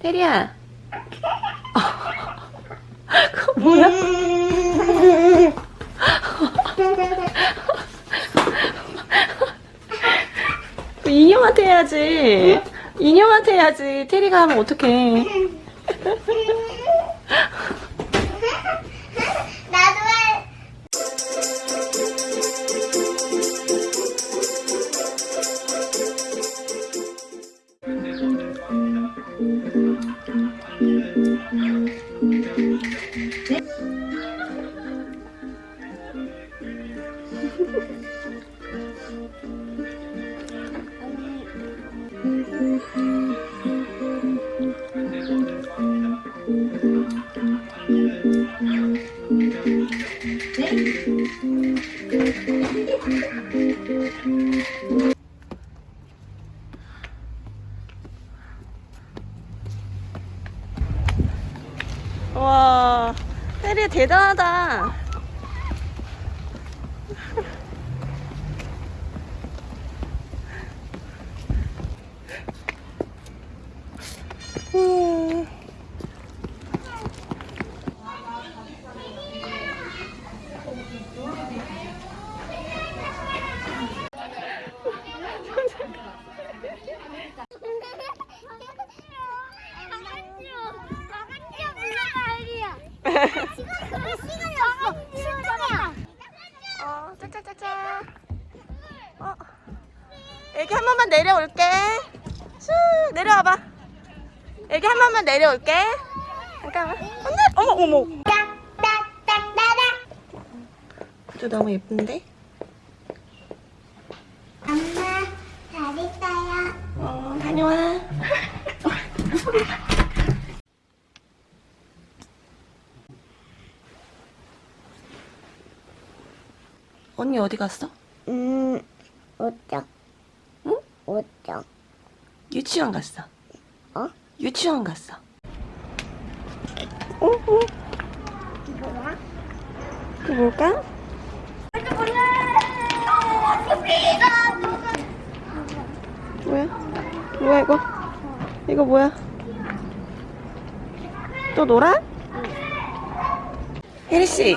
테리야. 그거 뭐야? 그 인형한테 해야지. 인형한테 해야지. 테리가 하면 어떡해. 나도 해. 와, 테리 대단하다. 음. 어, 짜짜짜짜. 어. 애기 한 번만 내려올게. 슈, 내려와봐. 애기 한 번만 내려올게. 잠깐만. 안돼. 어머, 어머. 저 너무 예쁜데? 엄마, 잘 있어요. 어, 다녀와. 언니 어디 갔어? 음, 어쩌? 응? 어쩌? 유치원 갔어. 어? 유치원 갔어. 어, 어. 이거 뭘까? 뭐야? 뭐야 이거? 이거 뭐야? 또 놀아? 혜리 씨,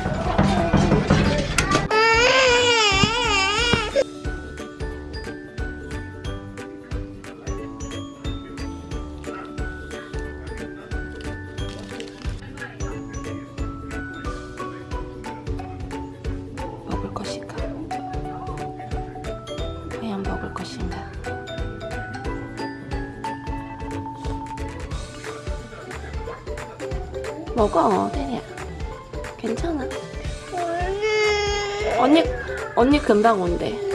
먹어, 테리야. 괜찮아. 언니, 언니 금방 온대.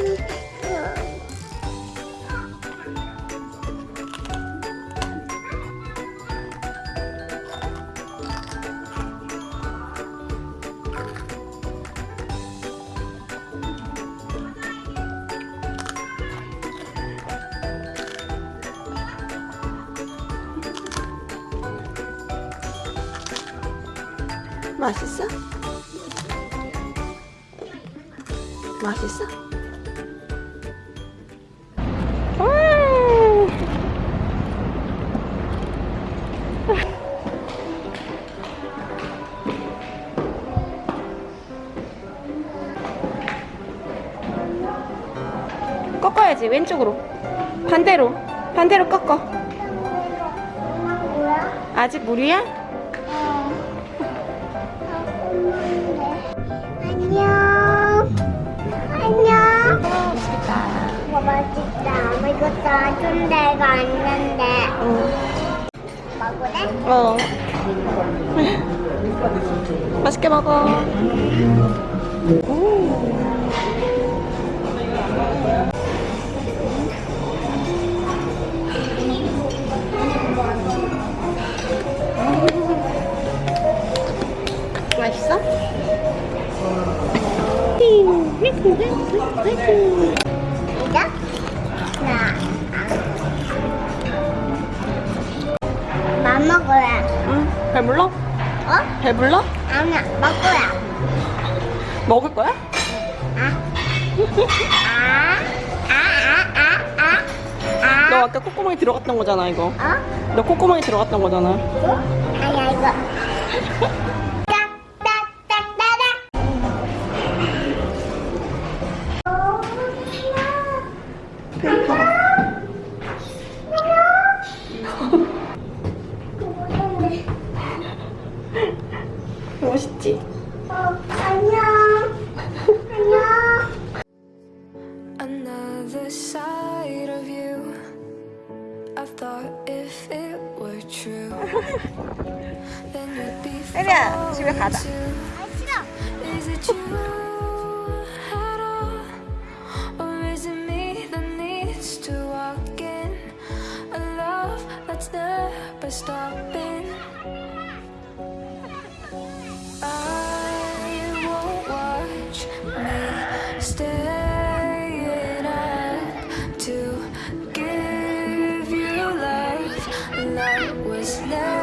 맛있어? 맛있어? 음. 꺾어야지 왼쪽으로 반대로 반대로 꺾어? 아직 물이야? 맛있다. 엄마 이거 놔준 데가 있는데. 어. 먹으래? 어. 맛있게 먹어. 맛있어? 이 시작 나맘 먹어야 응? 배불러? 어? 배불러? 아니야 먹어야 먹을 거야? 아, 아. 아아아아아너 아까 콧구멍에 들어갔던 거잖아 이거 어? 너 콧구멍에 들어갔던 거잖아 어? 아니야 이거 멋있지? 어, 안녕. 안녕. Another side of you. I thought if it were true, then you'd be 혜리야, 집에 가자. 아, 싫어. Is it you at all? night was left